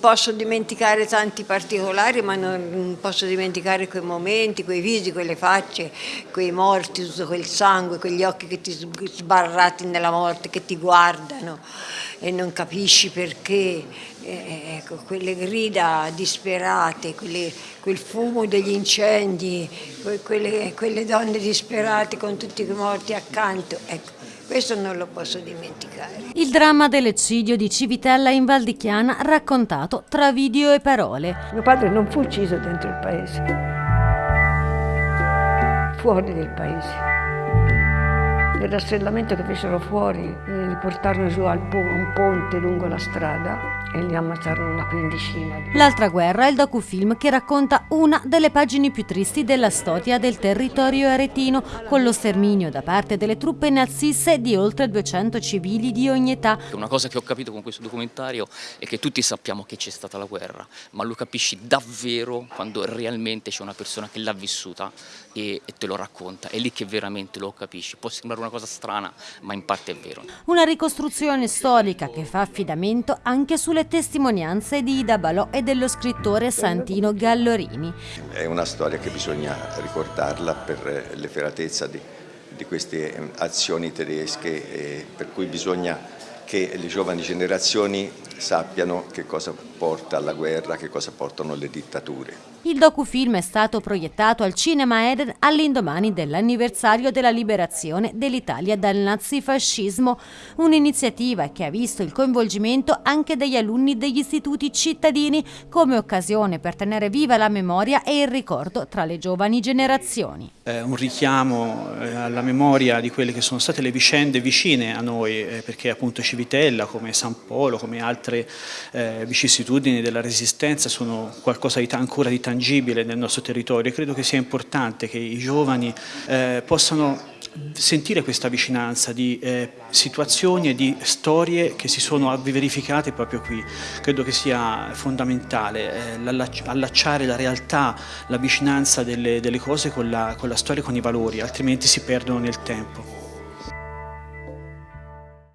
Posso dimenticare tanti particolari ma non posso dimenticare quei momenti, quei visi, quelle facce, quei morti, tutto quel sangue, quegli occhi che ti sbarrati nella morte, che ti guardano e non capisci perché, eh, ecco, quelle grida disperate, quelle, quel fumo degli incendi, quelle, quelle donne disperate con tutti i morti accanto. Ecco. Questo non lo posso dimenticare. Il dramma dell'eccidio di Civitella in Val di Chiana raccontato tra video e parole. Mio padre non fu ucciso dentro il paese, fuori del paese. Nel rastrellamento che fecero fuori, eh, li portarono giù a un ponte lungo la strada e li ammazzarono una quindicina. L'altra guerra è il docufilm che racconta una delle pagine più tristi della storia del territorio aretino, con lo sterminio da parte delle truppe naziste di oltre 200 civili di ogni età. Una cosa che ho capito con questo documentario è che tutti sappiamo che c'è stata la guerra, ma lo capisci davvero quando realmente c'è una persona che l'ha vissuta e, e te lo racconta, è lì che veramente lo capisci. Può sembrare una cosa strana, ma in parte è vero. Una ricostruzione storica che fa affidamento anche sulle le testimonianze di Ida Balò e dello scrittore Santino Gallorini. È una storia che bisogna ricordarla per l'efferatezza di, di queste azioni tedesche per cui bisogna che le giovani generazioni sappiano che cosa porta alla guerra, che cosa portano le dittature. Il docufilm è stato proiettato al Cinema Eden all'indomani dell'anniversario della liberazione dell'Italia dal nazifascismo, un'iniziativa che ha visto il coinvolgimento anche degli alunni degli istituti cittadini come occasione per tenere viva la memoria e il ricordo tra le giovani generazioni. Eh, un richiamo eh, alla memoria di quelle che sono state le vicende vicine a noi, eh, perché appunto Civitella, come San Polo, come altre eh, vicissitudini della resistenza sono qualcosa di ancora di tangibile nel nostro territorio e credo che sia importante che i giovani eh, possano sentire questa vicinanza di eh, situazioni e di storie che si sono verificate proprio qui. Credo che sia fondamentale eh, allacciare la realtà, la vicinanza delle, delle cose con la, con la storia e con i valori, altrimenti si perdono nel tempo.